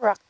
Rock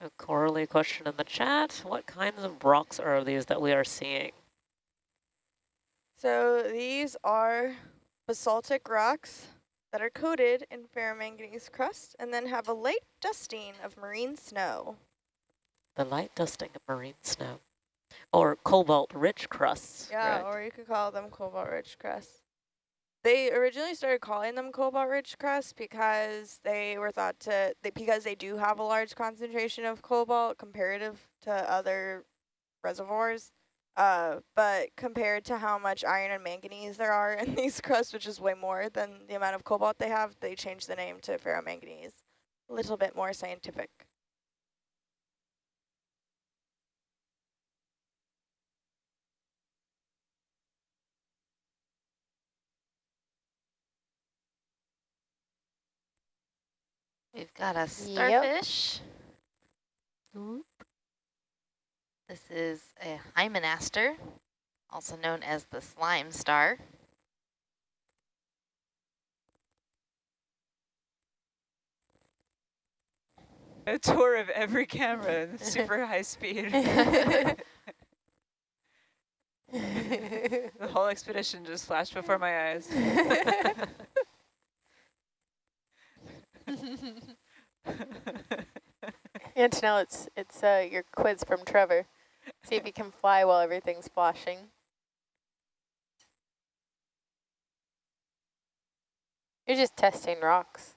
So Coralie question in the chat, what kinds of rocks are these that we are seeing? So these are basaltic rocks that are coated in ferromanganese crust and then have a light dusting of marine snow. The light dusting of marine snow. Or cobalt-rich crusts. Yeah, or you could call them cobalt-rich crusts. They originally started calling them cobalt-rich crusts because they were thought to, they, because they do have a large concentration of cobalt comparative to other reservoirs. Uh, but compared to how much iron and manganese there are in these crusts, which is way more than the amount of cobalt they have, they changed the name to ferromanganese. A little bit more scientific. We've got a starfish. Yep. This is a hymenaster, also known as the slime star. A tour of every camera in super high speed. the whole expedition just flashed before my eyes. Antonella, it's it's uh, your quiz from Trevor. See if you can fly while everything's flashing. You're just testing rocks.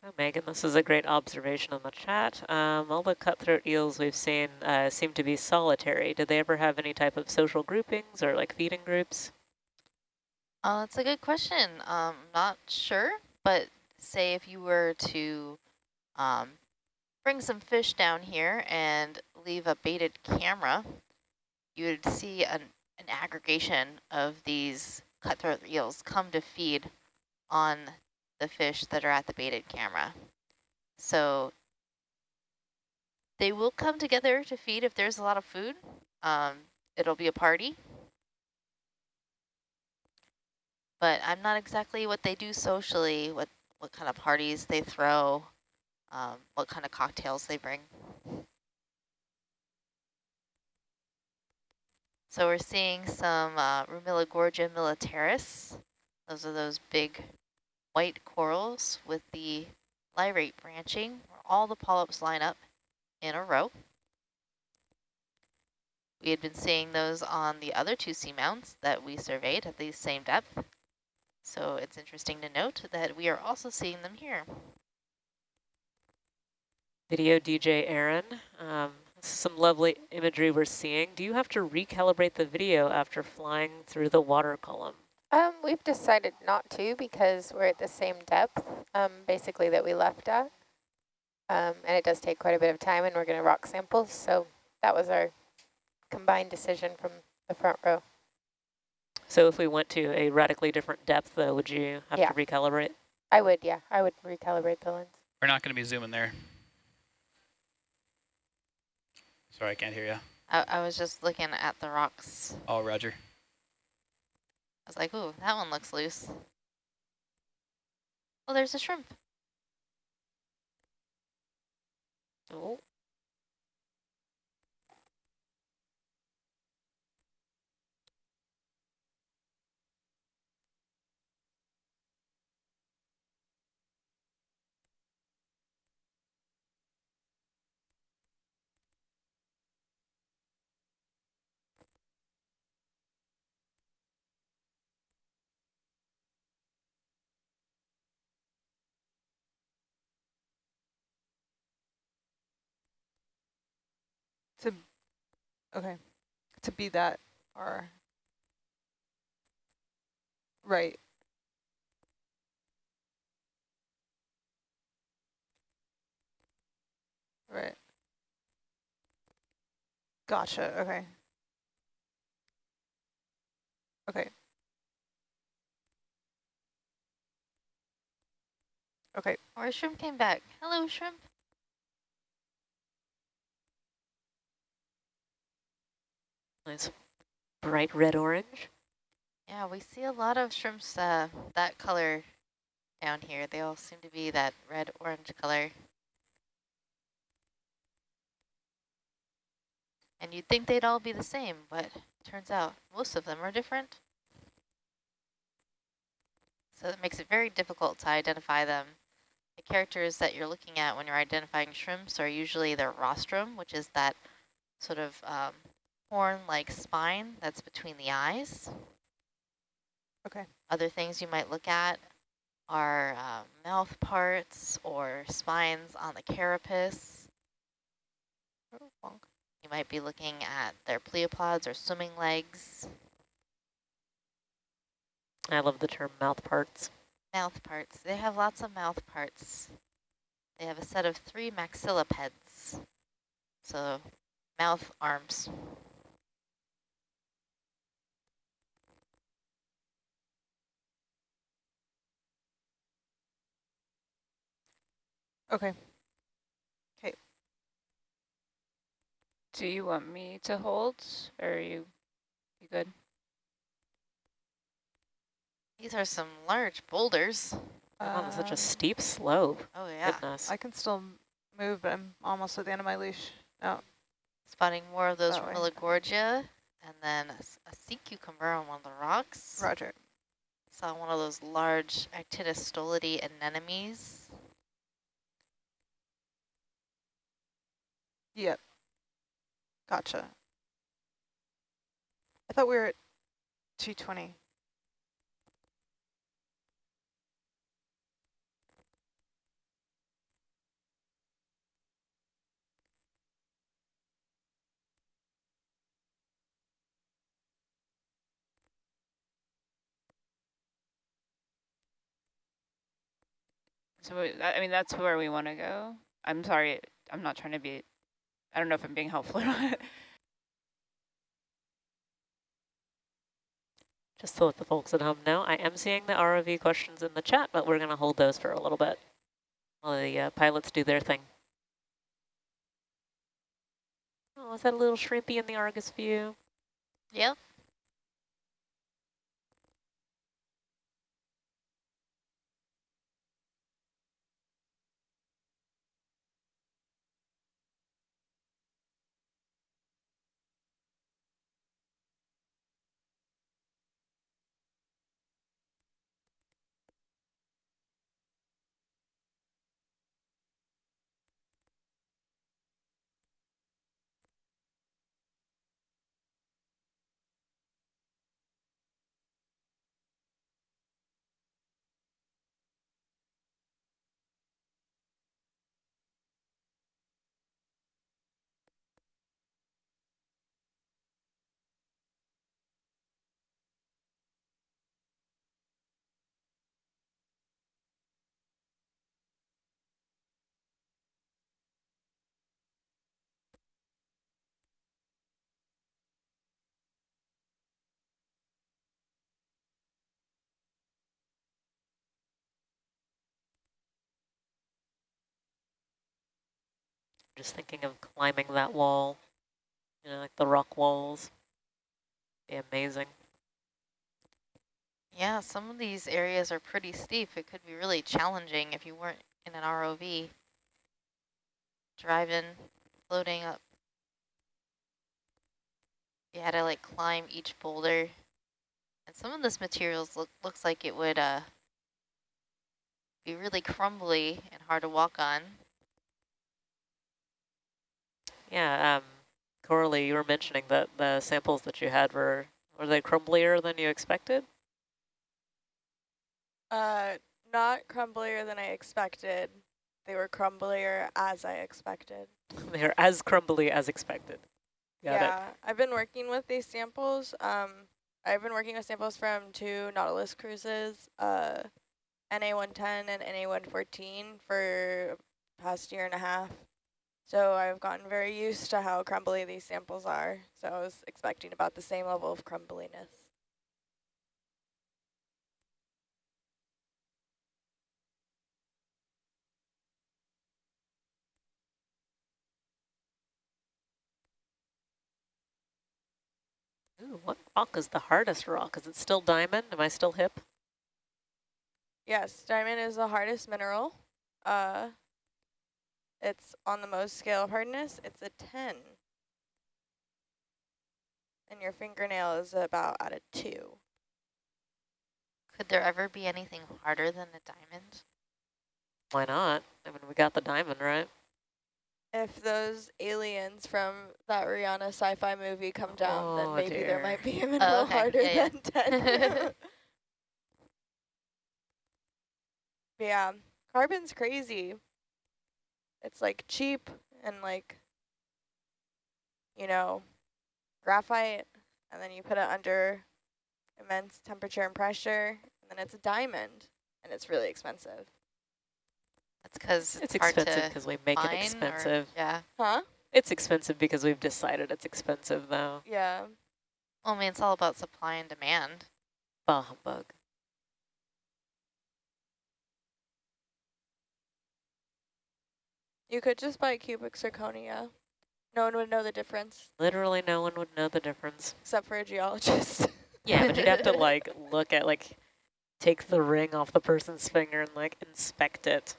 So Megan, this is a great observation in the chat. Um, all the cutthroat eels we've seen uh, seem to be solitary. Do they ever have any type of social groupings or like feeding groups? Oh, that's a good question. Um, not sure, but say if you were to um, bring some fish down here and leave a baited camera, you would see an, an aggregation of these cutthroat eels come to feed on the fish that are at the baited camera. So they will come together to feed if there's a lot of food. Um, it'll be a party. But I'm not exactly what they do socially, what, what kind of parties they throw, um, what kind of cocktails they bring. So we're seeing some uh, Gorgia militaris. Those are those big white corals with the lyrate branching, where all the polyps line up in a row. We had been seeing those on the other two seamounts that we surveyed at the same depth. So it's interesting to note that we are also seeing them here. Video DJ Aaron, um, some lovely imagery we're seeing. Do you have to recalibrate the video after flying through the water column? Um, we've decided not to because we're at the same depth, um, basically that we left at. Um, and it does take quite a bit of time and we're going to rock samples. So that was our combined decision from the front row. So if we went to a radically different depth, though, would you have yeah. to recalibrate? I would, yeah. I would recalibrate the lens. We're not going to be zooming there. Sorry, I can't hear you. I, I was just looking at the rocks. Oh, roger. I was like, ooh, that one looks loose. Oh, there's a shrimp. Oh. Okay, to be that far. Right. Right. Gotcha, okay. Okay. Okay, Or shrimp came back. Hello, shrimp. Nice bright red orange. Yeah, we see a lot of shrimps uh, that color down here. They all seem to be that red-orange color. And you'd think they'd all be the same, but turns out most of them are different. So it makes it very difficult to identify them. The characters that you're looking at when you're identifying shrimps are usually their rostrum, which is that sort of um, horn-like spine that's between the eyes. okay. Other things you might look at are uh, mouth parts or spines on the carapace. You might be looking at their pleopods or swimming legs, I love the term mouth parts. mouth parts. They have lots of mouth parts. They have a set of three maxillipeds, so mouth arms. Okay. Okay. Do you want me to hold, or are you, you good? These are some large boulders. On such a Um, steep slope. Oh yeah, Goodness. I can still move, but I'm almost at the end of my leash. Oh, spotting more of those That way. Romilogorgia, and then a sea cucumber on one of the rocks. Roger. Saw one of those large Actinius stolidi anemones. Yep. Gotcha. I thought we were at 220. So, I I mean, that's where we want to go. I'm sorry, I'm not trying to be, I don't know if I'm being helpful or not. Just to let the folks at home know, I am seeing the ROV questions in the chat, but we're going to hold those for a little bit while the uh, pilots do their thing. Oh, is that a little shrimpy in the Argus view? Yep. Just thinking of climbing that wall, you know, like the rock walls. Be amazing. Yeah, some of these areas are pretty steep. It could be really challenging if you weren't in an ROV. Driving, floating up. You had to like climb each boulder. And some of this materials look looks like it would uh be really crumbly and hard to walk on. Yeah, um, Coralie, you were mentioning that the samples that you had were, were they crumblier than you expected? Uh, not crumblier than I expected. They were crumblier as I expected. they are as crumbly as expected. Got it. yeah, I've been working with these samples. Um, I've been working with samples from two Nautilus cruises, uh, NA-110 and NA-114 for past year and a half. So I've gotten very used to how crumbly these samples are. So I was expecting about the same level of crumbliness. Ooh, what rock is the hardest rock? Is it still diamond? Am I still hip? Yes, diamond is the hardest mineral. Uh, it's on the Mohs scale of hardness. It's a 10. And your fingernail is about at a 2. Could there ever be anything harder than a diamond? Why not? I mean, we got the diamond, right? If those aliens from that Rihanna sci-fi movie come down, Oh, then maybe dear. there might be a oh, mineral okay. harder Yeah, than 10. Yeah, carbon's crazy. It's like cheap and like, you know, graphite, and then you put it under immense temperature and pressure, and then it's a diamond, and it's really expensive. That's because It's hard expensive because we make mine it or- expensive. yeah. Huh? It's expensive because we've decided it's expensive, though. Yeah. Well, I mean, it's all about supply and demand. Bah humbug. You could just buy cubic zirconia. No one would know the difference, Literally no one would know the difference. except for a geologist. Yeah, but you'd have to, like, look at, like, take the ring off the person's finger and, like, inspect it.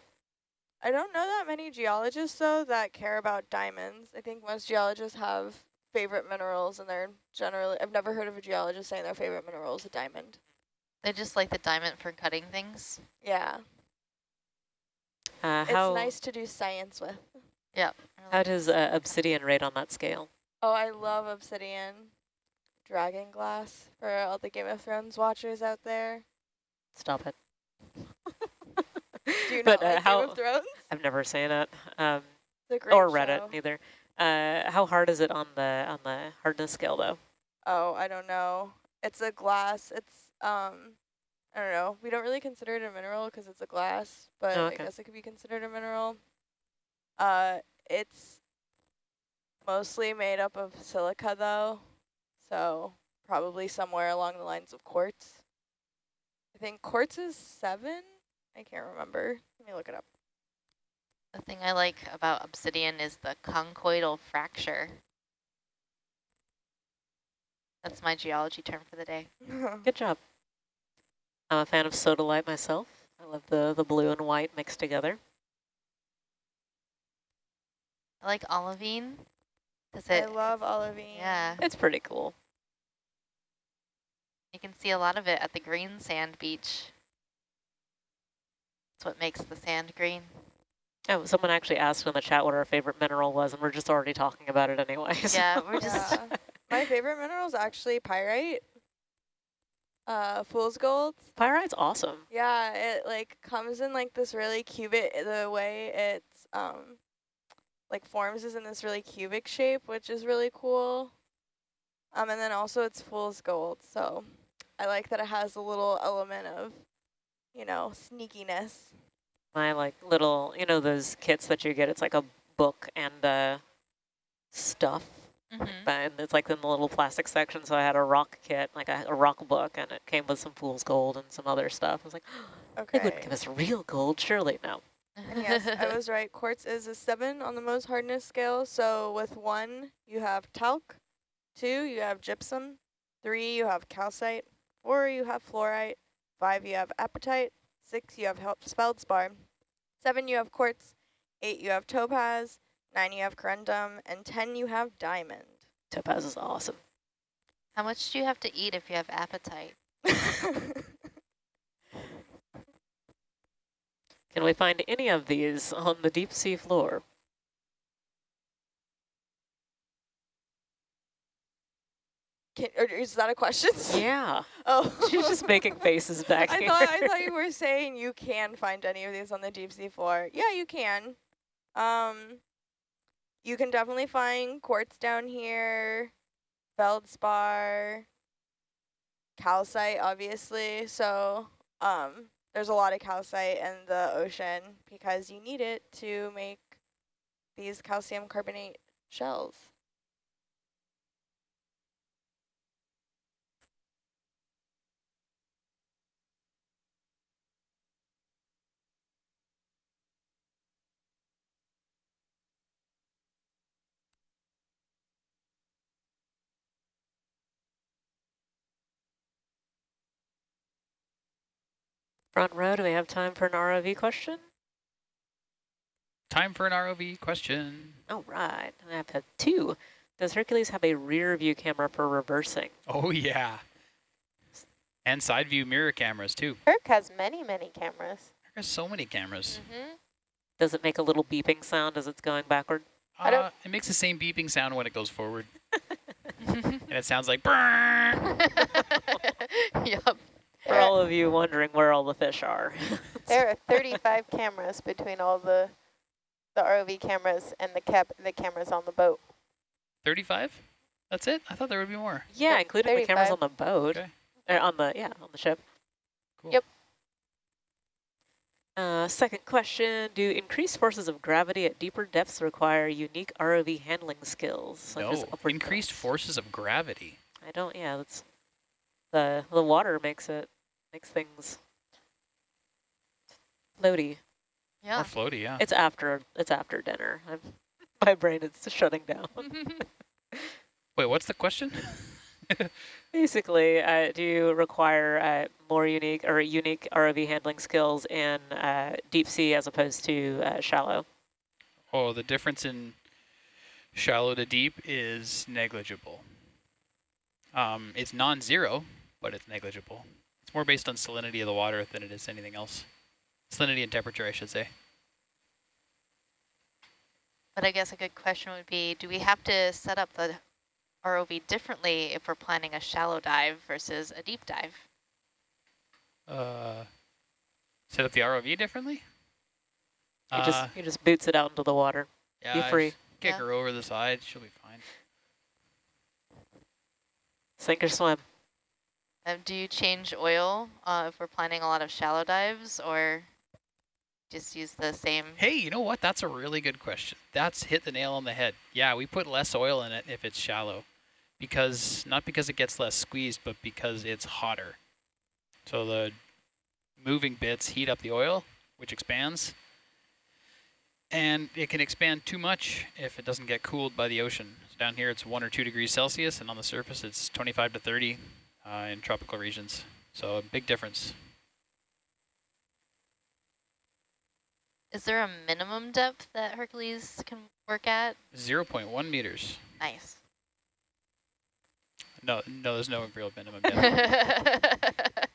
I don't know that many geologists, though, that care about diamonds. I think most geologists have favorite minerals, and they're generally, I've never heard of a geologist saying their favorite mineral is a diamond. They just like the diamond for cutting things. Yeah, Uh, it's nice to do science with. Yep. how does uh, obsidian rate on that scale? Oh, I love obsidian. Dragon glass for all the Game of Thrones watchers out there. Stop it. Do you but not like uh, how, Game of Thrones? I've never seen it. Um, It's a great or read show. it neither. Uh, how hard is it on the on the hardness scale though? Oh, I don't know. It's a glass. It's um, I don't know. We don't really consider it a mineral because it's a glass, but Oh, I guess it could be considered a mineral. Uh, it's mostly made up of silica though, so probably somewhere along the lines of quartz. I think quartz is seven. I can't remember. Let me look it up. The thing I like about obsidian is the conchoidal fracture. That's my geology term for the day. Good job. I'm a fan of sodalite myself. I love the the blue and white mixed together. I like olivine. Does I love olivine. Yeah, It's pretty cool. you can see a lot of it at the green sand beach. That's what makes the sand green. Oh, someone actually asked in the chat what our favorite mineral was, and we're just already talking about it anyways. Yeah, we're just Yeah. My favorite mineral is actually pyrite. Uh, fool's gold. Pyrite's awesome. Yeah, it like comes in like this really cubic, the way it's um like forms is in this really cubic shape, which is really cool. Um, and then also it's fool's gold, so I like that it has a little element of, you know, sneakiness. My like little, you know, those kits that you get. It's like a book and uh, stuff, mhm. and it's like in the little plastic section. So I had a rock kit, like a, a rock book, and it came with some fool's gold and some other stuff. I was like, they Okay. wouldn't give us real gold, surely no. And yes, I was right. Quartz is a seven on the Mohs hardness scale. So with one, you have talc. Two, you have gypsum. Three, you have calcite. Four, you have fluorite. Five, you have apatite. Six, you have feldspar. Seven, you have quartz. Eight, you have topaz. Nine, you have corundum. And ten, you have diamond. Topaz is awesome. How much do you have to eat if you have appetite? Can we find any of these on the deep sea floor? Can, or is that a question? Yeah, Oh. she's just making faces back I here. thought I thought you were saying you can find any of these on the deep sea floor. Yeah, you can. Um, you can definitely find quartz down here, feldspar, calcite, obviously. So um, there's a lot of calcite in the ocean because you need it to make these calcium carbonate shells. Front row, do we have time for an ROV question? Time for an ROV question. All right, I have had two. Does Hercules have a rear view camera for reversing? Oh, yeah. And side view mirror cameras, too. Herc has many, many cameras. There's so many cameras. Mm-hmm. Does it make a little beeping sound as it's going backward? I don't- Uh, it makes the same beeping sound when it goes forward. and it sounds like yep. For all of you wondering where all the fish are. There are 35 cameras between all the the ROV cameras and the cap the cameras on the boat. 35? That's it? I thought there would be more. yeah, Yep, including the cameras on the boat. Okay. Uh, on the, yeah, on the ship. Cool. Yep. Uh, second question, do increased forces of gravity at deeper depths require unique ROV handling skills? such No, upward increased thrust? forces of gravity. I don't, yeah, that's, the, the water makes it, makes things floaty. Yeah. More floaty, yeah. It's after, it's after dinner. I'm, my brain is shutting down. Wait, what's the question? Basically, uh, do you require uh, more unique or unique ROV handling skills in uh, deep sea as opposed to uh, shallow? oh, the difference in shallow to deep is negligible. Um, it's non-zero, but it's negligible. It's more based on salinity of the water than it is anything else. Salinity and temperature, I should say. But I guess a good question would be, do we have to set up the ROV differently if we're planning a shallow dive versus a deep dive? Uh, set up the ROV differently? He Uh, just he just boots it out into the water. yeah, be free. just Kick Yeah. her over the side, she'll be fine. Sink or swim. Um, do you change oil uh, if we're planning a lot of shallow dives or just use the same? Hey, you know what? That's a really good question. That's hit the nail on the head. Yeah, we put less oil in it if it's shallow. Because, not because it gets less squeezed, but because it's hotter. So the moving bits heat up the oil, which expands. And it can expand too much if it doesn't get cooled by the ocean. So down here it's one or two degrees Celsius, and on the surface it's 25 to 30 uh, in tropical regions. So a big difference. Is there a minimum depth that Hercules can work at? 0.1 meters. Nice. No, no, there's no real minimum depth.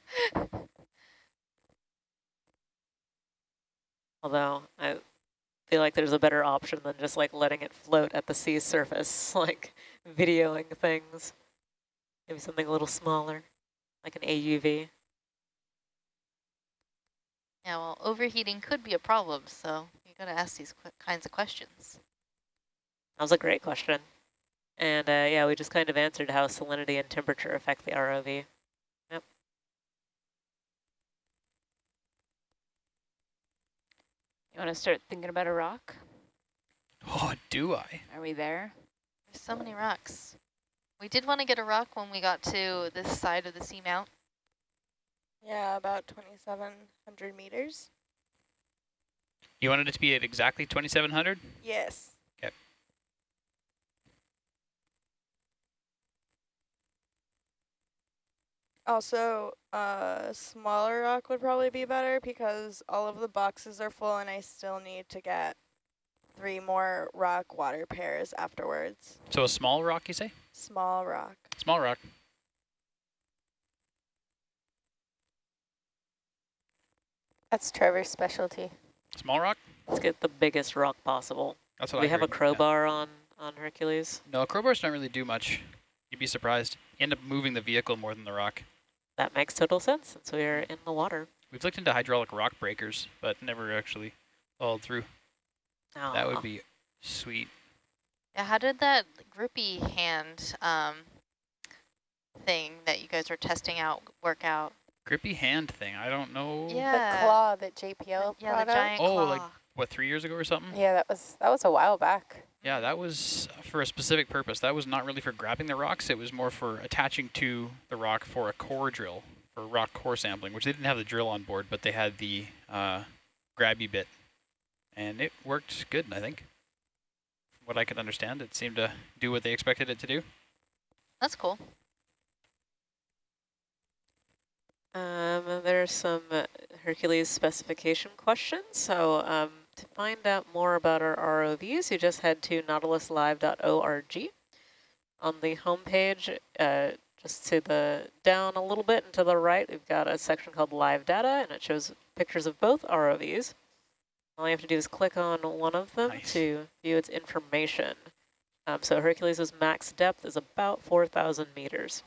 Although I feel like there's a better option than just like letting it float at the sea surface, like videoing things. Maybe something a little smaller, like an AUV. yeah, well, overheating could be a problem, so you got to ask these qu kinds of questions. That was a great question. And uh, yeah, we just kind of answered how salinity and temperature affect the ROV. Yep. You want to start thinking about a rock? Oh, do I? Are we there? There's so many rocks. We did want to get a rock when we got to this side of the seamount. Yeah, about 2,700 meters. You wanted it to be at exactly 2,700? Yes. Okay. Also, uh, smaller rock would probably be better because all of the boxes are full and I still need to get three more rock water pairs afterwards. So a small rock, you say? Small rock. Small rock. That's Trevor's specialty. Small rock? Let's get the biggest rock possible. That's Do what we I have a heard, yeah. crowbar on, on Hercules? No, crowbars don't really do much. You'd be surprised. You end up moving the vehicle more than the rock. That makes total sense since we are in the water. We've looked into hydraulic rock breakers, but never actually followed through. That would be sweet. Yeah, how did that grippy hand um, thing that you guys were testing out work out? Grippy hand thing. I don't know. Yeah. The claw that JPL Yeah, brought the up. giant Oh, claw. like- What, three years ago or something? Yeah, that was that was a while back. Yeah, that was for a specific purpose. That was not really for grabbing the rocks. It was more for attaching to the rock for a core drill, for rock core sampling, which they didn't have the drill on board, but they had the uh, grabby bit. And it worked good, I think. From what I could understand, it seemed to do what they expected it to do. That's cool. Um, and there's some uh, Hercules specification questions. So um, to find out more about our ROVs, you just head to nautiluslive.org. On the homepage, uh, just to the down a little bit and to the right, we've got a section called Live Data, and it shows pictures of both ROVs. All you have to do is click on one of them Nice. to view its information. Um, so Hercules' max depth is about 4,000 meters.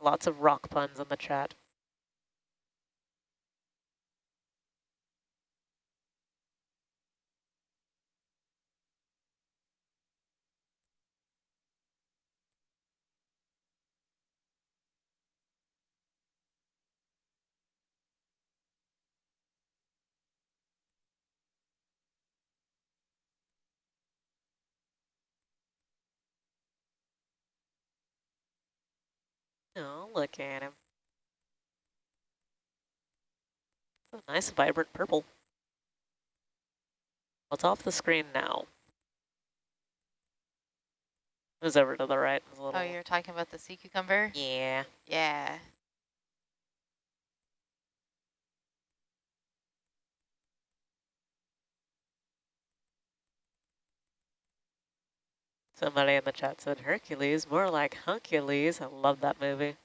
Lots of rock puns in the chat. Oh, look at him. A nice vibrant purple. What's off the screen now? It was over to the right. A oh, little, Oh, you're talking about the sea cucumber? yeah. Yeah. Somebody in the chat said Hercules, more like Huncules. I love that movie.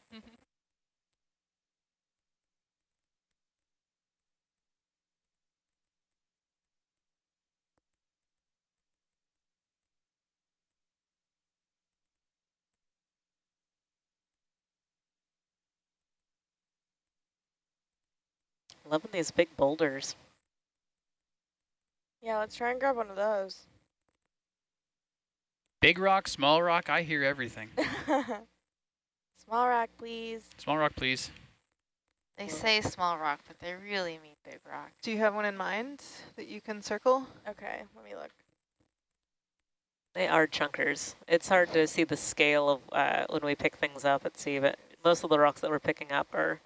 Loving these big boulders. Yeah, let's try and grab one of those. Big rock, small rock, I hear everything. Small rock, please. Small rock, please. They say small rock, but they really mean big rock. Do you have one in mind that you can circle? Okay, let me look. They are chunkers. It's hard to see the scale of uh, when we pick things up at sea, but most of the rocks that we're picking up are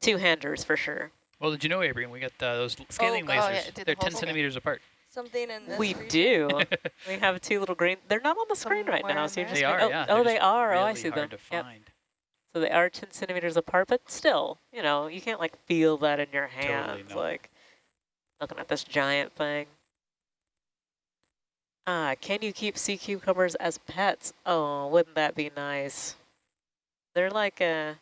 two-handers for sure. Well, did you know, Abraham, we got uh, those scaling oh, lasers. yeah, did the They're 10 centimeters apart. Something in this we region? do. we have two little green. They're not on the screen right now, so you're just They are, oh, yeah. Oh, they're they just are. oh, I really see them. hard to Yep. So they are 10 centimeters apart, but still, you know, you can't like feel that in your hands. no. Like looking at this giant thing. Ah, can you keep sea cucumbers as pets? Oh, wouldn't that be nice? They're like uh,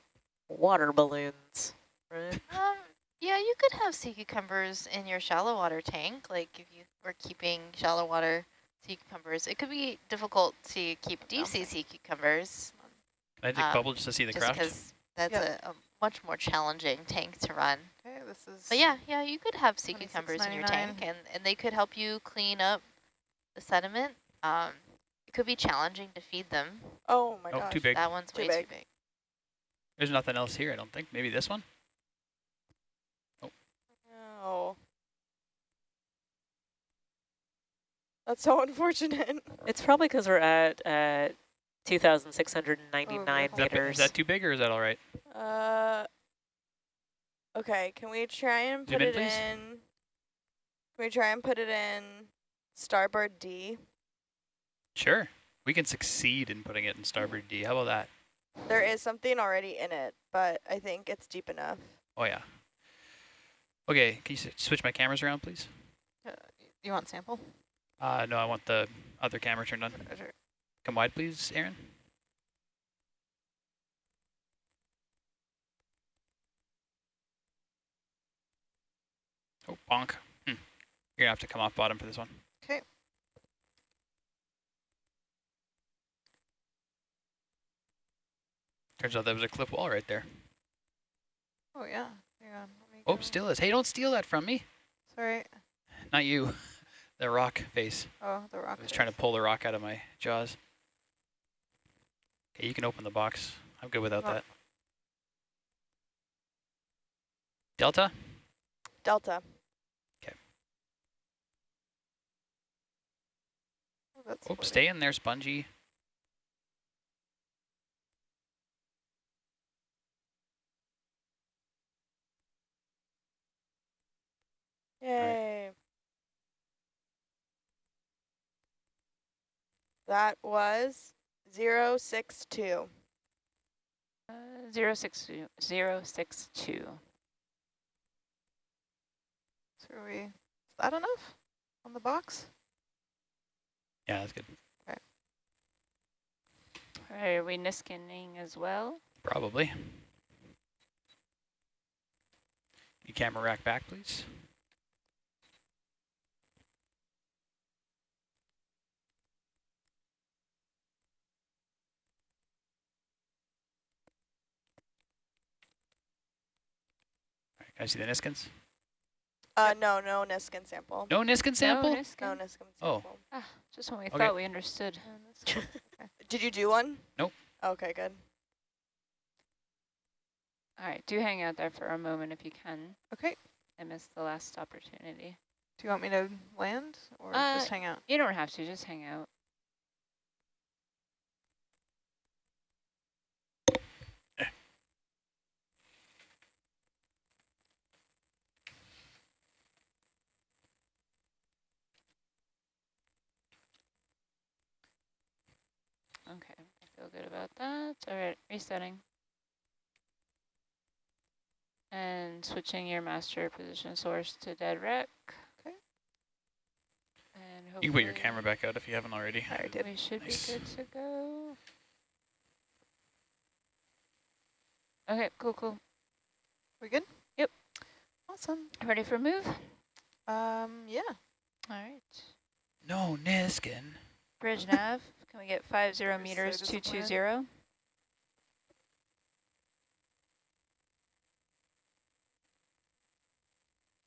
water balloons, right? Yeah, you could have sea cucumbers in your shallow water tank. Like if you were keeping shallow water sea cucumbers, it could be difficult to keep deep sea sea cucumbers I take Um, bubble just to see the just craft? because that's Yep. a, a much more challenging tank to run. Okay, this is. But yeah, yeah, you could have sea cucumbers in your tank, and, and they could help you clean up the sediment. Um, it could be challenging to feed them. Oh my Oh, gosh. too big. That one's Too way big. too big. There's nothing else here, I don't think. Maybe this one? Oh. That's so unfortunate. It's probably because we're at uh, 2,699 Oh, Is that, meters. is that too big or is that all right? Uh. Okay, can we try and Zoom put in, it please. in? Can we try and put it in starboard D? Sure. We can succeed in putting it in starboard D. How about that? There is something already in it, but I think it's deep enough. Oh, yeah. Okay, can you switch my cameras around, please? Uh, you want sample? Uh, no, I want the other camera turned on. Sure. Come wide, please, Aaron. Oh, bonk. Hmm. You're gonna have to come off bottom for this one. Okay. Turns out there was a cliff wall right there. Oh yeah. Hang on. Oh, still is. Hey, don't steal that from me. Sorry. Not you. The rock face. Oh, the rock. I was trying to pull the rock out of my jaws. Okay, you can open the box. I'm good without Oh. that. Delta? Delta. Oh, Oops, oh, stay in there, spongy. Yay. That was zero six two. Uh, zero six two, zero six two. So are we, is that enough on the box? Yeah, that's good. All right, are we Niskaning as well? Probably. You camera rack back, please. Can I see the Niskins? Uh, no, no Niskin sample. No Niskin sample? No, No Niskin? Niskin Oh. sample. Ah, just when we Okay. thought we understood. Did you do one? Nope. Okay, good. All right, do hang out there for a moment if you can. Okay. I missed the last opportunity. Do you want me to land or Uh, just hang out? You don't have to, just hang out. Okay, I feel good about that. All right, resetting. And switching your master position source to dead rec. Okay. And You can put your camera back out if you haven't already. I already did. We should Nice. be good to go. Okay, cool, cool. We good? Yep. Awesome. Ready for a move? Um, yeah. All right. No Niskin. Bridge nav. Can we get five zero Other meters, side two of the two plan. zero?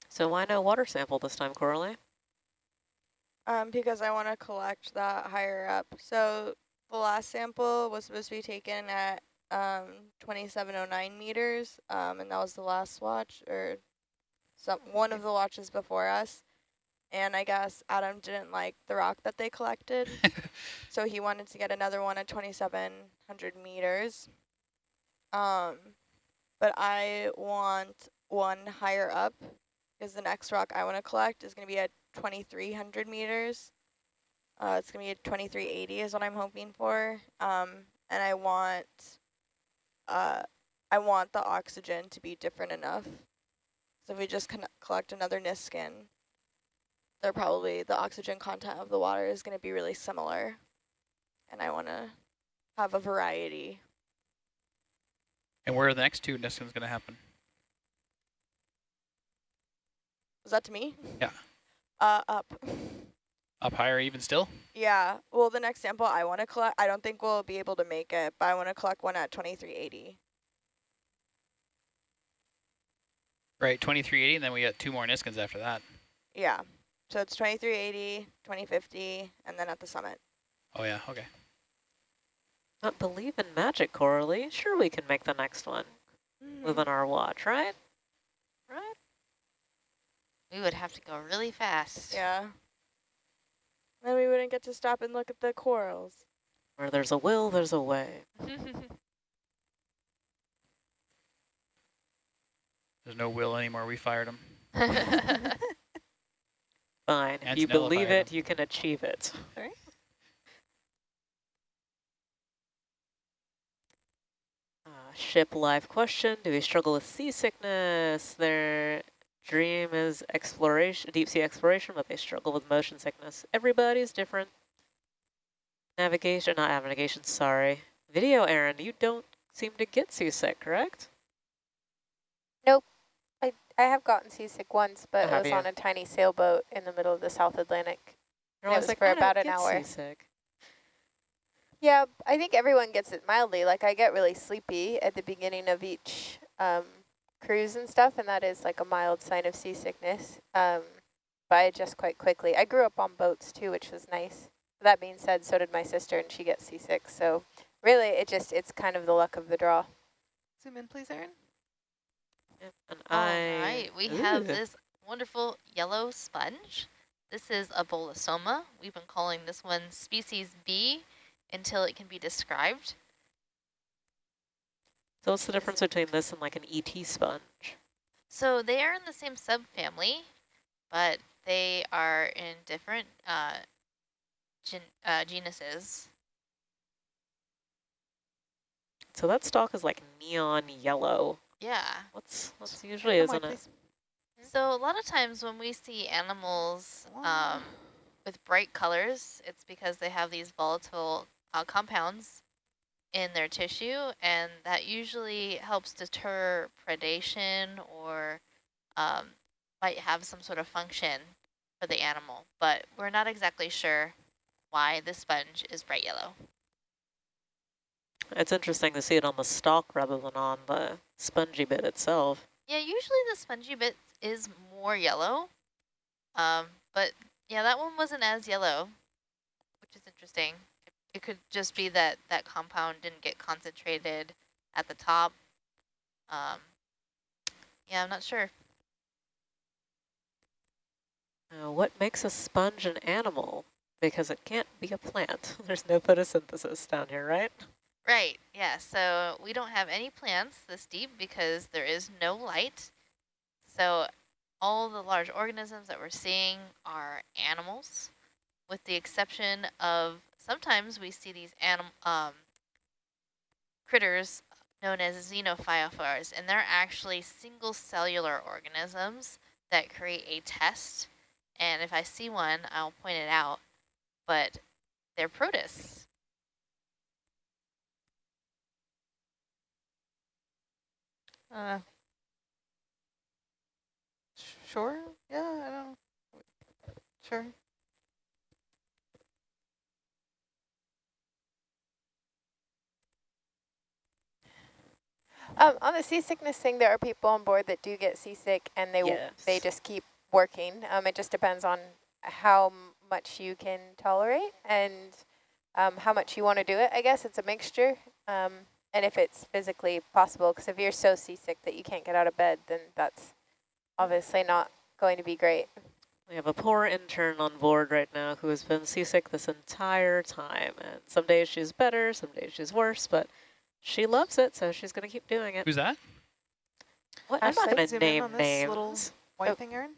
So why no water sample this time, Coralie? Um, because I want to collect that higher up. So the last sample was supposed to be taken at um 2709 meters, um, and that was the last watch or some one of the watches before us. And I guess Adam didn't like the rock that they collected, so he wanted to get another one at 2700 meters. Um, but I want one higher up because the next rock I want to collect is going to be at 2300 meters. Uh, it's going to be at 2380 is what I'm hoping for. Um, and I want, uh, I want the oxygen to be different enough. So if we just collect another Niskin, they're probably, the oxygen content of the water is going to be really similar. And I want to have a variety. And where are the next two Niskins going to happen? Was that to me? Yeah. Uh, up. Up higher even still? Yeah. Well, the next sample I want to collect, I don't think we'll be able to make it, but I want to collect one at 2380. Right, 2380, and then we got two more Niskins after that. Yeah. So it's 2380, 2050, and then at the summit. Oh yeah, okay. Not believe in magic, Coralie. Sure we can make the next one. Move on our watch, right? Right? We would have to go really fast. Yeah. Then we wouldn't get to stop and look at the corals. Where there's a will, there's a way. There's no will anymore, we fired him. Fine. That's If you nullified believe them. it, you can achieve it. Sorry? Uh, ship live question. Do we struggle with seasickness? Their dream is exploration, deep sea exploration, but they struggle with motion sickness. Everybody's different. Navigation, not navigation, sorry. Video, Aaron, you don't seem to get seasick, correct? Nope. I, I have gotten seasick once, but it was you? on a tiny sailboat in the middle of the South Atlantic. It was for "I don't about an hour." Seasick. Yeah, I think everyone gets it mildly. Like I get really sleepy at the beginning of each um, cruise and stuff, and that is like a mild sign of seasickness. Um, by just quite quickly. I grew up on boats too, which was nice. That being said, so did my sister, and she gets seasick. So really, it just it's kind of the luck of the draw. Zoom in, please, Erin. Yep, and I. right, we have this wonderful yellow sponge. This is a bolosoma. We've been calling this one species B until it can be described. So what's the difference between this and like an ET sponge? So they are in the same subfamily, but they are in different uh, gen uh, genuses. So that stalk is like neon yellow. Yeah. What's what's usually isn't wide, it? please. So a lot of times when we see animals um, with bright colors, it's because they have these volatile uh, compounds in their tissue, and that usually helps deter predation or um, might have some sort of function for the animal. But we're not exactly sure why this sponge is bright yellow. It's interesting to see it on the stalk rather than on the spongy bit itself. Yeah, usually the spongy bit is more yellow, um, but yeah, that one wasn't as yellow, which is interesting. It, could just be that that compound didn't get concentrated at the top. Um, yeah, I'm not sure. Uh, what makes a sponge an animal? Because it can't be a plant. There's no photosynthesis down here, right? Right, yeah, so we don't have any plants this deep because there is no light. So all the large organisms that we're seeing are animals, with the exception of sometimes we see these anim um, critters known as xenophyophores, and they're actually single cellular organisms that create a test. And if I see one, I'll point it out, but they're protists. Uh, sure. Yeah, I don't. Sure. Um, on the seasickness thing, there are people on board that do get seasick, and they w they just keep working. Um, it just depends on how much you can tolerate and um, how much you want to do it. I guess it's a mixture, um, and if it's physically possible. Because if you're so seasick that you can't get out of bed, then that's obviously not going to be great. We have a poor intern on board right now who has been seasick this entire time. And some days she's better, some days she's worse, but she loves it, so she's going to keep doing it. Who's that? What? I'm not going to zoom in name on this little names. White Oh. thing, Erin.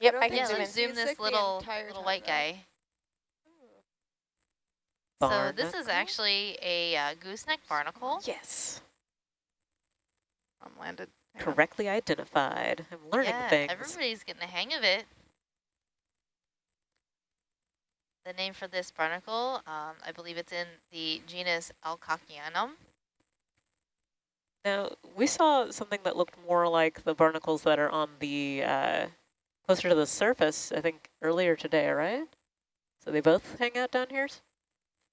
Yep, don't I can zoom in. let's zoom this Seasick little little white though. guy. So this is actually a uh, gooseneck barnacle. Yes. I'm landed. Hang on. Correctly identified. I'm learning yeah, things. everybody's getting the hang of it. The name for this barnacle, um, I believe it's in the genus Alcocyanum. Now, we saw something that looked more like the barnacles that are on the, uh, closer to the surface, I think, earlier today, right? So they both hang out down here?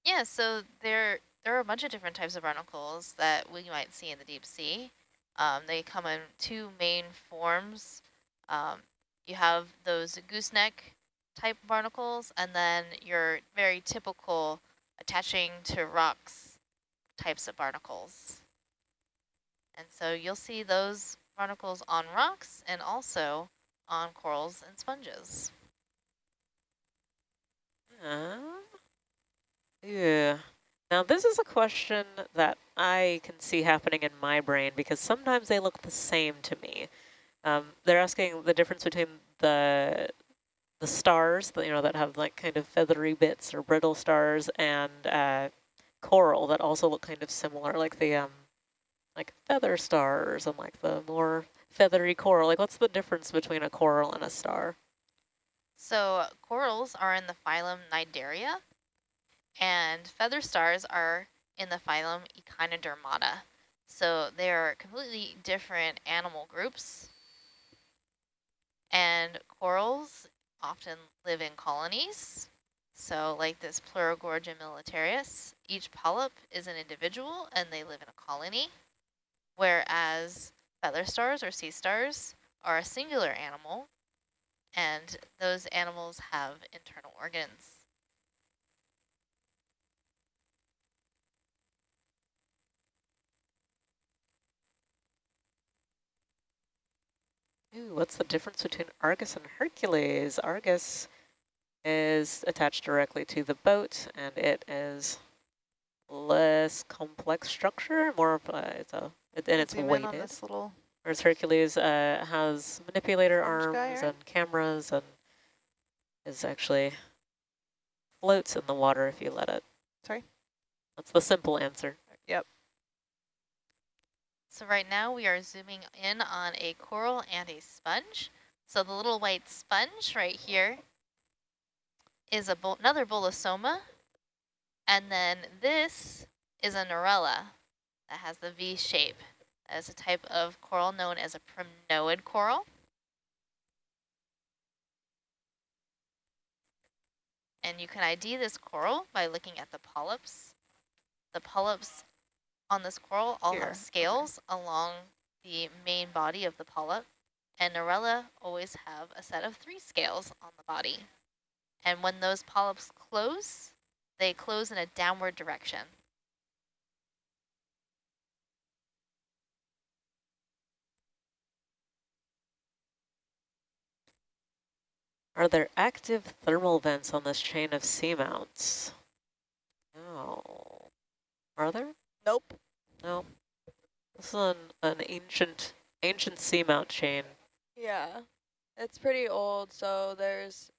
Yeah, so there there are a bunch of different types of barnacles that we might see in the deep sea. Um, they come in two main forms. Um, you have those gooseneck type barnacles, and then your very typical attaching to rocks types of barnacles. And so you'll see those barnacles on rocks and also on corals and sponges. Uh, yeah. Now, this is a question that I can see happening in my brain because sometimes they look the same to me. Um, they're asking the difference between the the stars, that, you know, that have like kind of feathery bits or brittle stars, and uh, coral that also look kind of similar, like the um, like feather stars and like the more feathery coral. Like, what's the difference between a coral and a star? So corals are in the phylum Cnidaria, and feather stars are in the phylum Echinodermata. So they are completely different animal groups. And corals often live in colonies. So like this Pleurogorgia militaris, each polyp is an individual and they live in a colony, whereas feather stars or sea stars are a singular animal and those animals have internal organs. Ooh, what's the difference between Argus and Hercules? Argus is attached directly to the boat, and it is less complex structure, more of it's a, it, and it's Zoom in on weighted. this little. Whereas Hercules uh, has manipulator arms and cameras and is actually floats in the water if you let it. Sorry? That's the simple answer. Yep. So right now we are zooming in on a coral and a sponge. So the little white sponge right here is a bol another bolosoma. And then this is a Narella that has the V shape. Is a type of coral known as a primnoid coral. And you can ID this coral by looking at the polyps. The polyps on this coral all Here, have scales along the main body of the polyp. And Narella always have a set of three scales on the body. And when those polyps close, they close in a downward direction. Are there active thermal vents on this chain of seamounts? No. Are there? Nope. No. This is an, an ancient ancient seamount chain. Yeah. It's pretty old, so there's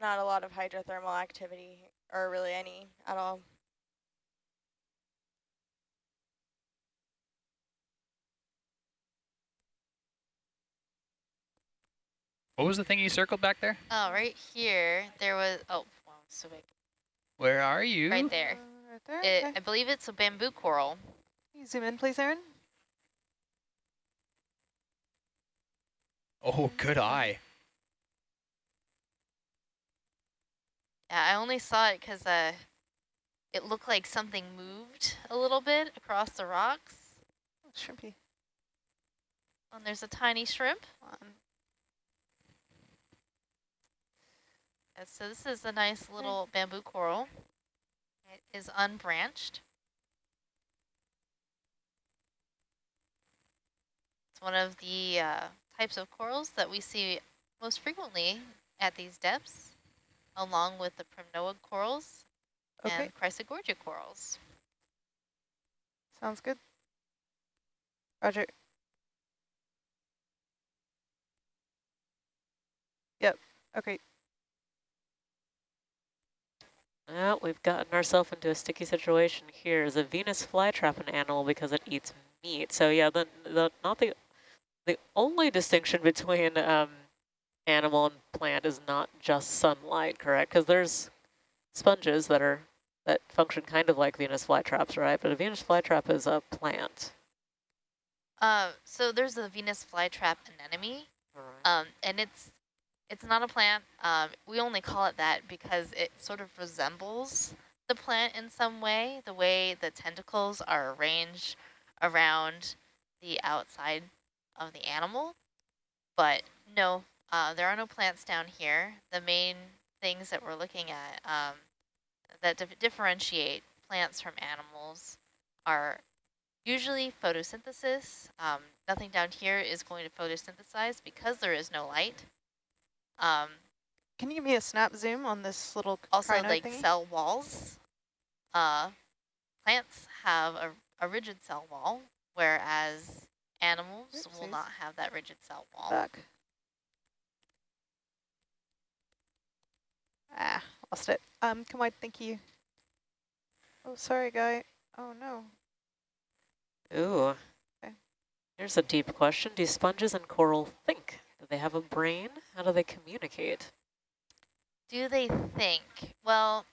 not a lot of hydrothermal activity, or really any at all. What was the thing you circled back there? Oh, right here, there was, oh, wow, so big. Where are you? Right there. Uh, right there. It, okay. I believe it's a bamboo coral. Can you zoom in, please, Aaron? Oh, good eye. Yeah, I only saw it because uh, it looked like something moved a little bit across the rocks. Oh, shrimpy. And there's a tiny shrimp. Come on. Uh, So this is a nice little bamboo coral. It is unbranched. It's one of the uh, types of corals that we see most frequently at these depths, along with the primnoid corals Okay, and chrysogorgia corals. sounds good. Roger. Yep, okay. Well, we've gotten ourselves into a sticky situation here. Is a Venus flytrap an animal because it eats meat? So yeah, the, the not the the only distinction between um, animal and plant is not just sunlight, correct? Because there's sponges that are that function kind of like Venus flytraps, right? But a Venus flytrap is a plant. Uh, so there's a Venus flytrap anemone, um, and it's it's not a plant. Um, we only call it that because it sort of resembles the plant in some way, the way the tentacles are arranged around the outside of the animal. But no, uh, there are no plants down here. The main things that we're looking at um, that dif differentiate plants from animals are usually photosynthesis. Um, nothing down here is going to photosynthesize because there is no light. Um, Can you give me a snap zoom on this little also, like thingy? cell walls. Uh, plants have a, a rigid cell wall, whereas animals will not have that rigid cell wall. Back. Ah, lost it. Um, come on, thank you. Oh, sorry, guy. Oh, no. Ooh. Okay. Here's a deep question. Do sponges and coral think? Do they have a brain? How do they communicate? Do they think? Well,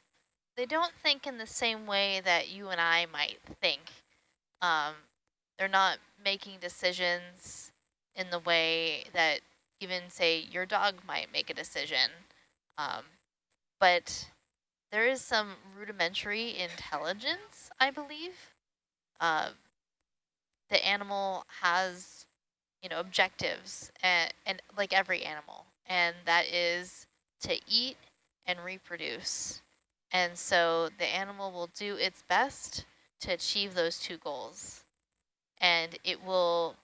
they don't think in the same way that you and I might think. Um, they're not making decisions in the way that even, say, your dog might make a decision. Um, but there is some rudimentary intelligence, I believe. Uh, the animal has, you know, objectives, and, and like every animal. and that is to eat and reproduce. And so the animal will do its best to achieve those two goals. And it will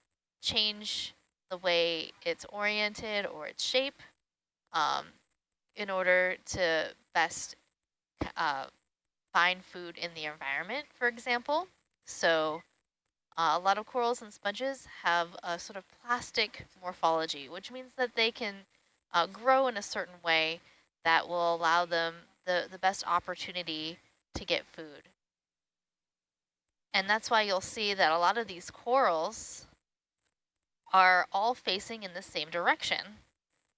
change the way it's oriented or its shape um, in order to best uh, find food in the environment, for example. So uh, a lot of corals and sponges have a sort of plastic morphology, which means that they can uh, grow in a certain way that will allow them the, the best opportunity to get food. And that's why you'll see that a lot of these corals are all facing in the same direction.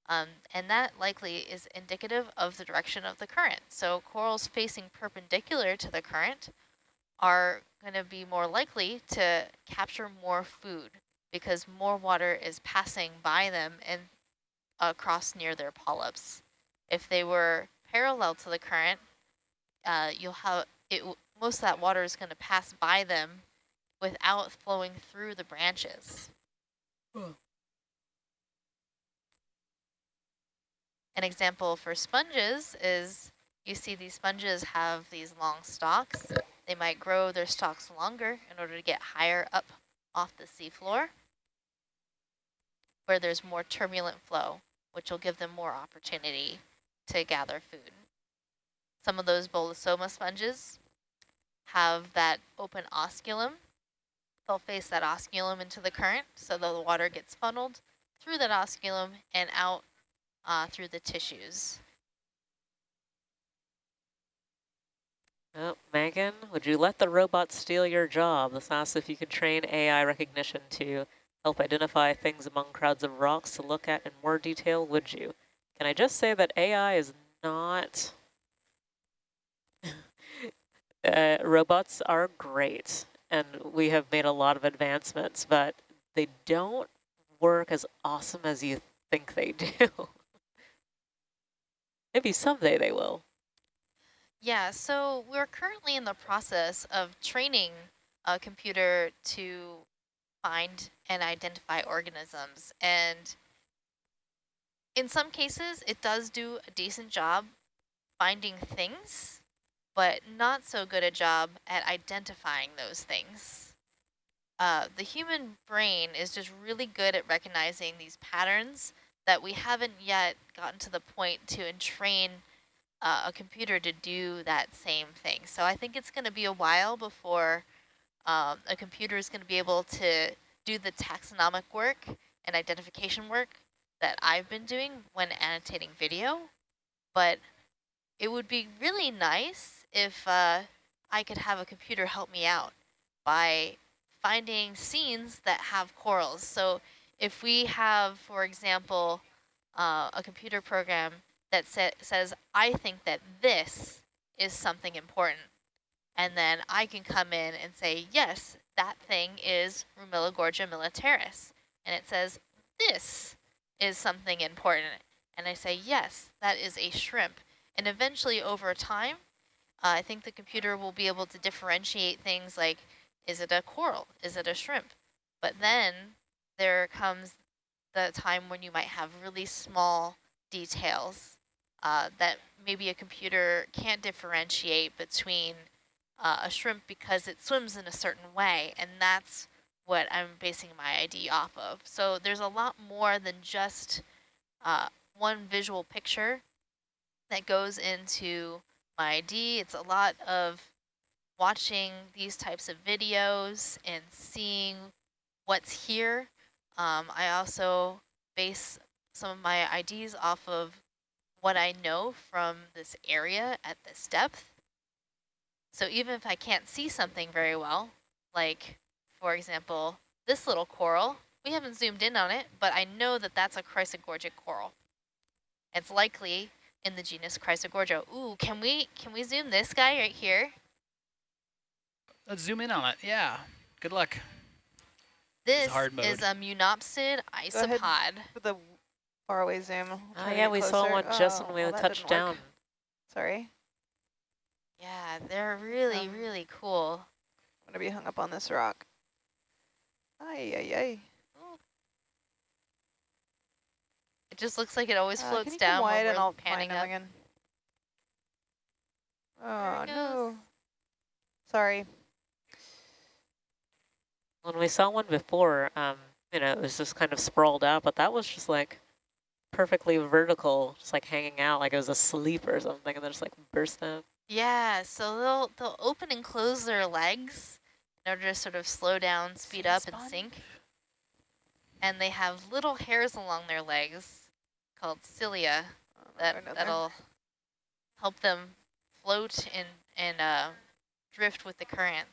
Um, and that likely is indicative of the direction of the current. So corals facing perpendicular to the current are going to be more likely to capture more food because more water is passing by them and across near their polyps. If they were parallel to the current, uh, you'll have it. Most of that water is going to pass by them without flowing through the branches. An example for sponges is you see these sponges have these long stalks. They might grow their stalks longer in order to get higher up off the seafloor where there's more turbulent flow, which will give them more opportunity to gather food. Some of those Bolosoma sponges have that open osculum. They'll face that osculum into the current so the water gets funneled through that osculum and out uh, through the tissues. Oh, Megan, would you let the robot steal your job? This asks if you could train AI recognition to help identify things among crowds of rocks to look at in more detail, would you? Can I just say that AI is not... uh, robots are great, and we have made a lot of advancements, but they don't work as awesome as you think they do. Maybe someday they will. Yeah, so we're currently in the process of training a computer to find and identify organisms. And in some cases, it does do a decent job finding things, but not so good a job at identifying those things. Uh, the human brain is just really good at recognizing these patterns that we haven't yet gotten to the point to entrain uh, a computer to do that same thing. So I think it's going to be a while before um, a computer is going to be able to do the taxonomic work and identification work that I've been doing when annotating video. But it would be really nice if uh, I could have a computer help me out by finding scenes that have corals. So if we have, for example, uh, a computer program that sa says, I think that this is something important, and then I can come in and say, yes, that thing is Pleurogorgia militaris. And it says, this is something important. And I say, yes, that is a shrimp. And eventually over time, uh, I think the computer will be able to differentiate things like, is it a coral? Is it a shrimp? But then there comes the time when you might have really small details uh, that maybe a computer can't differentiate between uh, a shrimp because it swims in a certain way, and that's what I'm basing my ID off of. So there's a lot more than just uh, one visual picture that goes into my ID. It's a lot of watching these types of videos and seeing what's here um, I also base some of my IDs off of what I know from this area at this depth. So even if I can't see something very well, like, for example, this little coral, we haven't zoomed in on it, but I know that that's a chrysogorgic coral. It's likely in the genus Chrysogorgia. Ooh, can we can we zoom this guy right here? Let's zoom in on it. Yeah. Good luck. This hard mode. is a Munnopsid Go ahead. isopod. For the faraway zoom. Oh yeah, we saw one just Oh, when we well, touched down. Sorry. Yeah, they're really, Um, really cool. I'm gonna be hung up on this rock. Ay, ay, ay. It just looks like it always Uh, floats down when wide we're and I'll panning up. again. Oh no. Sorry. When we saw one before, um, you know, it was just kind of sprawled out, but that was just like perfectly vertical, just like hanging out like it was asleep or something, and then just like burst out. Yeah, so they'll they'll open and close their legs in order to sort of slow down, speed Sea up, sponge? and sink. And they have little hairs along their legs called cilia Oh, that that'll help them float and and uh, drift with the current.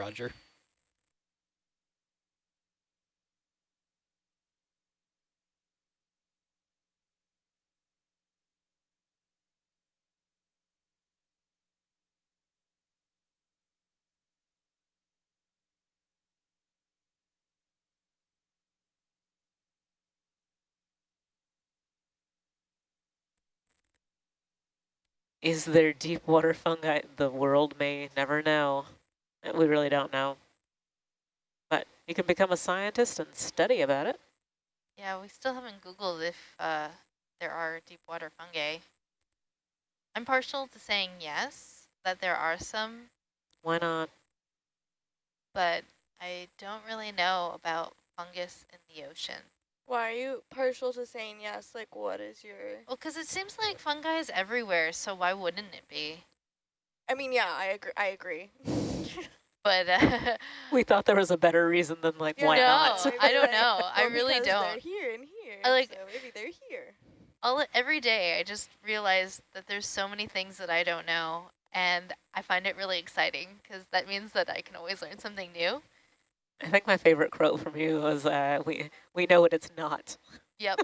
Roger. Is there deep water fungi? The world may never know. We really don't know. But you can become a scientist and study about it. Yeah, we still haven't Googled if uh, there are deep water fungi. I'm partial to saying yes, that there are some, Why not? but I don't really know about fungus in the ocean. Why are you partial to saying yes? Like, what is your... Well, because it seems like fungi is everywhere, so why wouldn't it be? I mean, yeah, I agree. I agree. But uh, We thought there was a better reason than like, Yeah, why no, not? I don't they- know. I well, really because They're don't. here and here. I like- so maybe they're here. all every day I just realize that there's so many things that I don't know, and I find it really exciting because that means that I can always learn something new. I think my favorite quote from you was, uh, we, we know what it's not. Yep.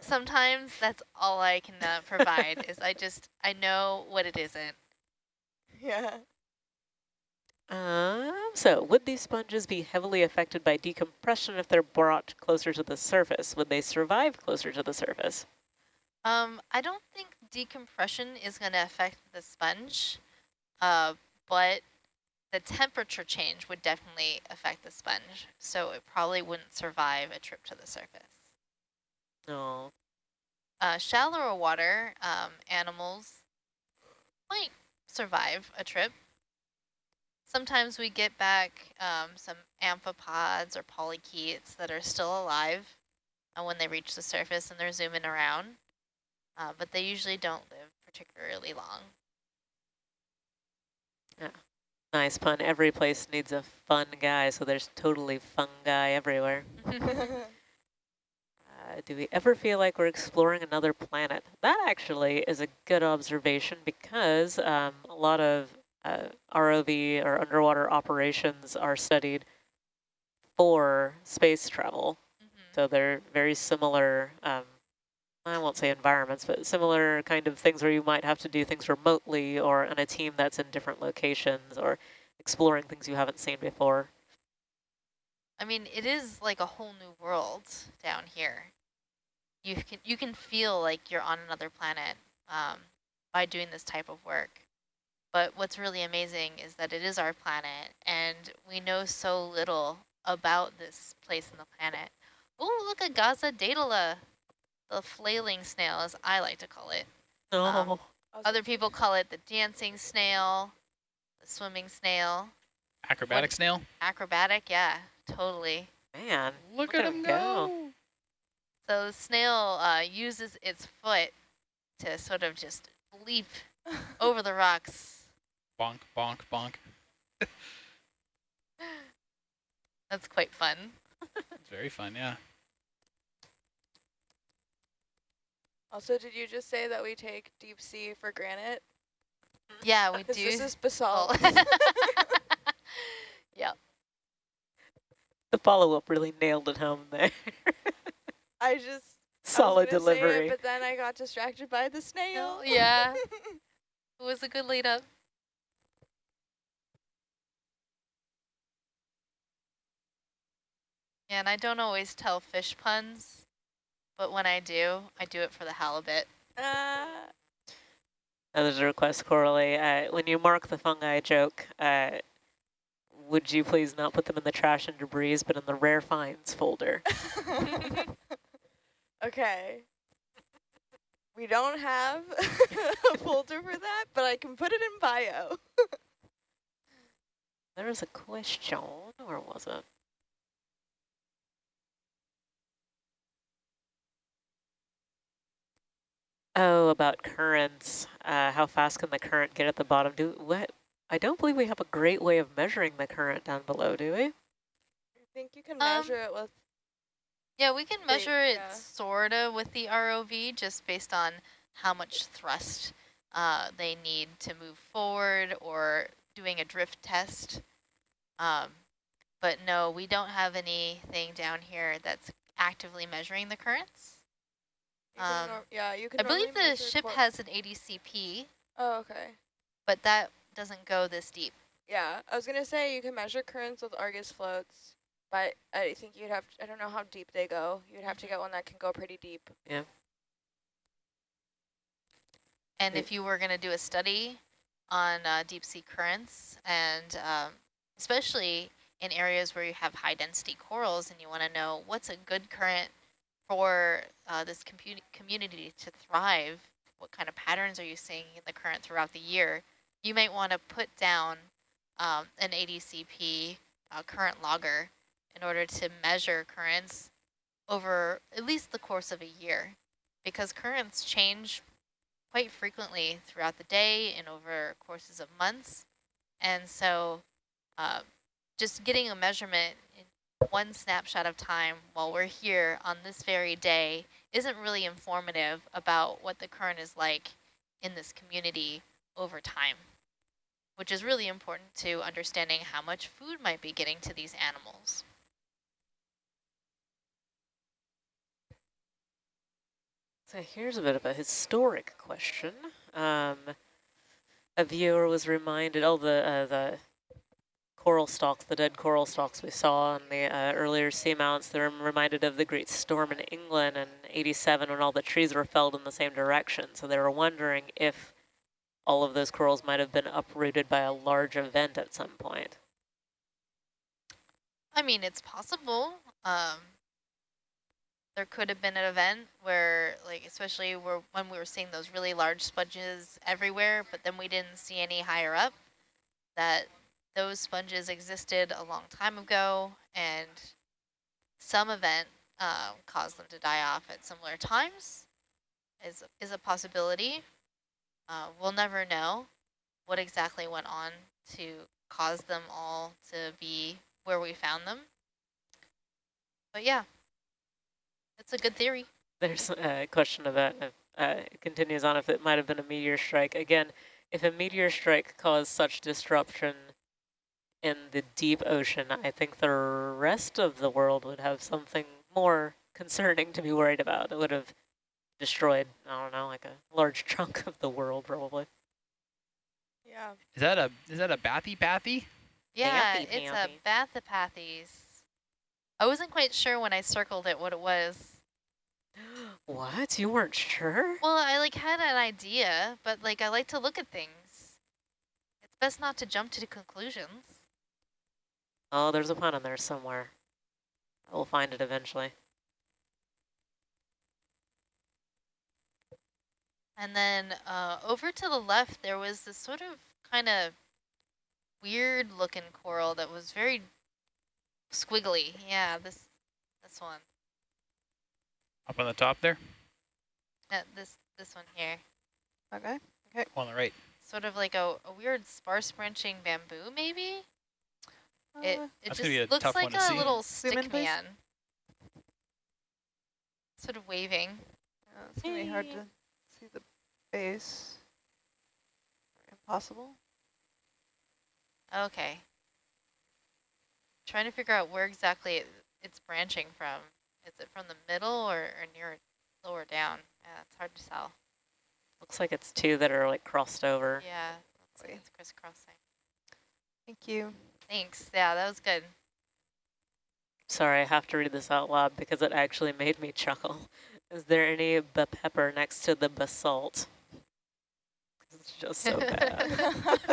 Sometimes that's all I can uh, provide is I just I know what it isn't. yeah. Um, so would these sponges be heavily affected by decompression if they're brought closer to the surface? Would they survive closer to the surface? Um, I don't think decompression is going to affect the sponge, uh, but the temperature change would definitely affect the sponge, so it probably wouldn't survive a trip to the surface. No. Uh, shallower water um, animals might survive a trip. Sometimes we get back um, some amphipods or polychaetes that are still alive uh, when they reach the surface and they're zooming around, uh, but they usually don't live particularly long. Yeah, Nice pun. Every place needs a fun guy, so there's totally fungi everywhere. Uh, do we ever feel like we're exploring another planet? That actually is a good observation because um, a lot of uh, ROV or underwater operations are studied for space travel. Mhm. So they're very similar, um, I won't say environments, but similar kind of things where you might have to do things remotely or on a team that's in different locations or exploring things you haven't seen before. I mean, it is like a whole new world down here. You can you can feel like you're on another planet um, by doing this type of work. But what's really amazing is that it is our planet, and we know so little about this place on the planet. Oh, look at Gaza daedala, the flailing snail, as I like to call it. Oh, Um, Other people call it the dancing snail, the swimming snail, Acrobatic snail. acrobatic. Yeah, totally. man. Look, at at him him go. go. So the snail uh, uses its foot to sort of just leap over the rocks. Bonk, bonk, bonk. That's quite fun. It's very fun, yeah. Also, did you just say that we take deep sea for granted? Yeah, we do. This is basalt. Oh. yep. The follow-up really nailed it home there. I just Solid gonna say it, delivery. but then I got distracted by the oh, snail. yeah. It was a good lead up. Yeah, and I don't always tell fish puns, but when I do, I do it for the halibut. uh, Uh, There's a request, Coralie. Uh, when you mark the fungi joke, uh, would you please not put them in the trash and debris, but in the rare finds folder? okay. We don't have a folder for that, but I can put it in bio. There was a question. or was it? Oh, about currents. Uh, how fast can the current get at the bottom? Do what? I don't believe we have a great way of measuring the current down below, do we? I think you can Um, measure it with Yeah, we can Wait, measure it yeah. sorta with the ROV just based on how much thrust uh, they need to move forward or doing a drift test. Um, but no, we don't have anything down here that's actively measuring the currents. You can Um, yeah, you can I believe the ship cor- has an ADCP, Oh, okay. but that doesn't go this deep. Yeah, I was gonna say you can measure currents with Argus floats, but I think you'd have To, I don't know how deep they go. You'd have to get one that can go pretty deep. Yeah. And It- if you were going to do a study on uh, deep sea currents, and um, especially in areas where you have high density corals and you want to know what's a good current for uh, this community to thrive, what kind of patterns are you seeing in the current throughout the year, you might want to put down um, an ADCP uh, current logger in order to measure currents over at least the course of a year because currents change quite frequently throughout the day and over courses of months. And so uh, just getting a measurement one snapshot of time while we're here on this very day isn't really informative about what the current is like in this community over time, which is really important to understanding how much food might be getting to these animals. So here's a bit of a historic question. Um, a viewer was reminded, oh, the uh, the coral stalks, the dead coral stalks we saw on the uh, earlier seamounts, they're reminded of the great storm in England in 87 when all the trees were felled in the same direction. So they were wondering if all of those corals might have been uprooted by a large event at some point. I mean, it's possible. Um, there could have been an event where, like, especially where when we were seeing those really large sponges everywhere, but then we didn't see any higher up, that those sponges existed a long time ago, and some event uh, caused them to die off at similar times is, is a possibility. Uh, we'll never know what exactly went on to cause them all to be where we found them. But yeah, it's a good theory. There's a question about, uh, it continues on if it might have been a meteor strike. Again, if a meteor strike caused such disruption in the deep ocean, I think the rest of the world would have something more concerning to be worried about. It would have destroyed, I don't know, like a large chunk of the world probably. Yeah. Is that a is that a bathy bathy? Yeah, Bathy it's Panthy. a Bathypathes. I wasn't quite sure when I circled it what it was. What? You weren't sure? Well, I like had an idea, but like I like to look at things. It's best not to jump to conclusions. Oh, there's a pun in there somewhere. I will find it eventually. And then uh, over to the left, there was this sort of kind of weird looking coral that was very squiggly. Yeah, this this one. Up on the top there? Uh, this this one here. Okay. On the right. Sort of like a, a weird sparse branching bamboo, maybe? It, Uh, it That's just gonna be a looks like a see. little Zoom in, stick please. man. Sort of waving. yeah, it's gonna be hard to see the base. Impossible. Okay. Trying to figure out where exactly it, it's branching from Is it from the middle or, or near lower down? Yeah, it's hard to tell. Looks like it's two that are like crossed over. Yeah, looks like it's crisscrossing. Thank you. Thanks. Yeah, that was good. Sorry, I have to read this out loud because it actually made me chuckle. Is there any ba pepper next to the basalt? It's just so bad.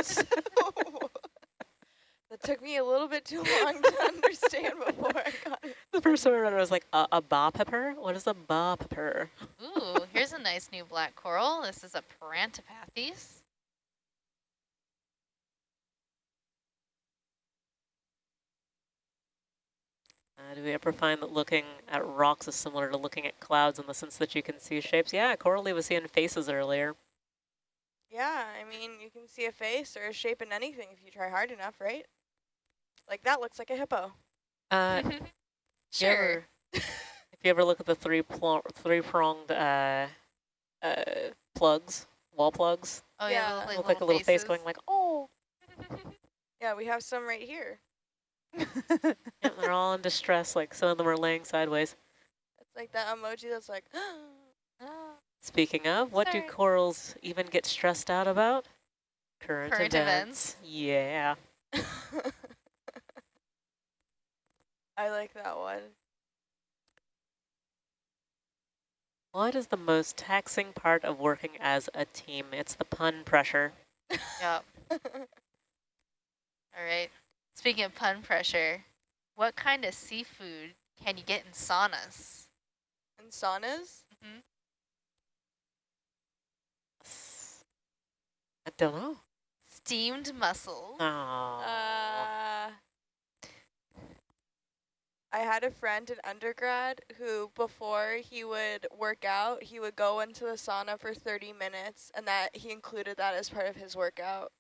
that took me a little bit too long to understand before I got it. the first time I read it, I was like, uh, a ba pepper? What is a ba pepper? Ooh, here's a nice new black coral. This is a Parantipathes. Uh, do we ever find that looking at rocks is similar to looking at clouds in the sense that you can see shapes? Yeah, Coralie was seeing faces earlier. Yeah, I mean, you can see a face or a shape in anything if you try hard enough, right? Like that looks like a hippo. Uh, you sure. ever- if you ever look at the three pl three pronged uh, uh, plugs, wall plugs, Oh Yeah. yeah, like look like a little face going like, oh. Yeah, we have some right here. Yeah, they're all in distress. Like some of them are laying sideways. It's like that emoji that's like, ah. Speaking of, what do corals even get stressed out about? Current, Current events. Yeah. I like that one. What is the most taxing part of working as a team? It's the pun pressure. Yep. All right. Speaking of pun pressure, what kind of seafood can you get in saunas? In saunas? I don't know. Steamed mussels. Oh. Uh, I had a friend in undergrad who, before he would work out, he would go into the sauna for 30 minutes, and that he included that as part of his workout.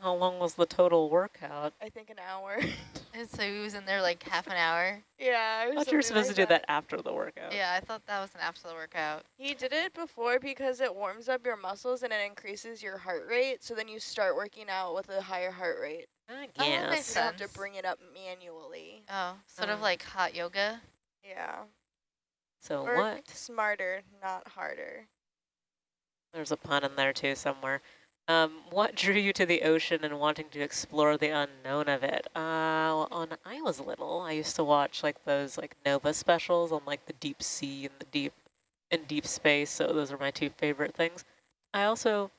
How long was the total workout? I think an hour. And so he was in there like half an hour. yeah. I thought you were supposed to do that after the workout. Yeah, I thought that was an after the workout. He did it before because it warms up your muscles and it increases your heart rate. So then you start working out with a higher heart rate. I Oh, that makes guess. You have to bring it up manually. Oh, sort of Um, like hot yoga. Yeah. So Work what? smarter, not harder. There's a pun in there too somewhere. Um, what drew you to the ocean and wanting to explore the unknown of it? Uh, when I was little, I used to watch like those like Nova specials on like the deep sea and the deep and deep space. So those are my two favorite things. I also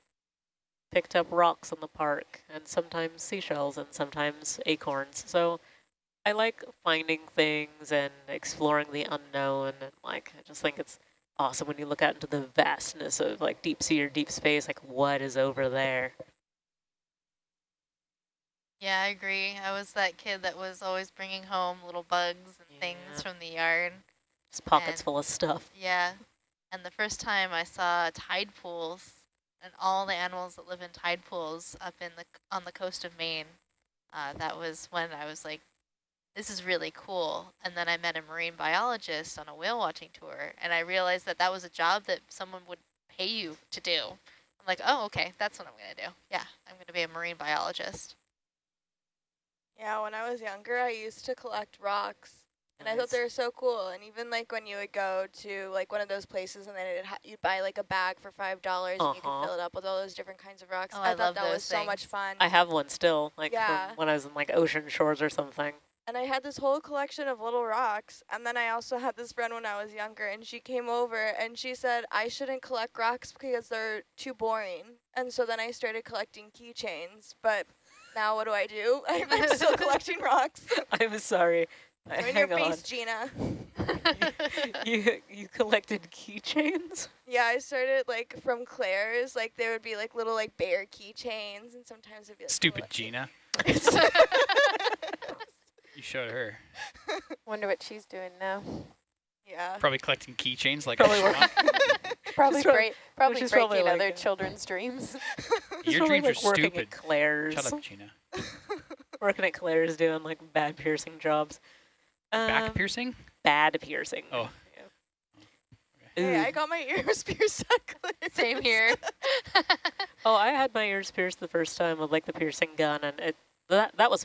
picked up rocks in the park and sometimes seashells and sometimes acorns. So I like finding things and exploring the unknown and like I just think it's awesome when you look out into the vastness of like deep sea or deep space, like what is over there? Yeah, I agree. I was that kid that was always bringing home little bugs and Yeah. things from the yard. Just pockets And- full of stuff. Yeah. And the first time I saw tide pools and all the animals that live in tide pools up in the on the coast of Maine, uh, that was when I was like, this is really cool. And then I met a marine biologist on a whale watching tour, and I realized that that was a job that someone would pay you to do. I'm like, oh, okay, that's what I'm going to do. Yeah, I'm going to be a marine biologist. Yeah, when I was younger, I used to collect rocks. And I thought they were so cool. And even like when you would go to like one of those places and then it'd ha you'd buy like a bag for five dollars and you could Uh-huh. fill it up with all those different kinds of rocks. Oh, I, I thought love that those was so much fun. I have one still, like Yeah. when I was in like ocean shores or something. And I had this whole collection of little rocks. And then I also had this friend when I was younger and she came over and she said I shouldn't collect rocks because they're too boring. And so then I started collecting keychains. But now what do I do? I'm, I'm still collecting rocks. I'm sorry. I- in your Hang on. face, Gina. you you collected keychains? Yeah, I started like from Claire's. Like there would be like little like bear keychains, and sometimes it'd be like Stupid little- Gina. You showed her. Wonder what she's doing now. Yeah. Probably collecting keychains like Probably a work- Probably She's break, probably breaking probably like other a- children's dreams. He's Your probably, dreams like, are working stupid. At Claire's. Shut up, Gina. Working at Claire's doing like bad piercing jobs. Back Um, piercing? Bad piercing. Oh. hey, I got my ears pierced. at Claire's. Same here. Oh, I had my ears pierced the first time with like the piercing gun, and it that that was fun.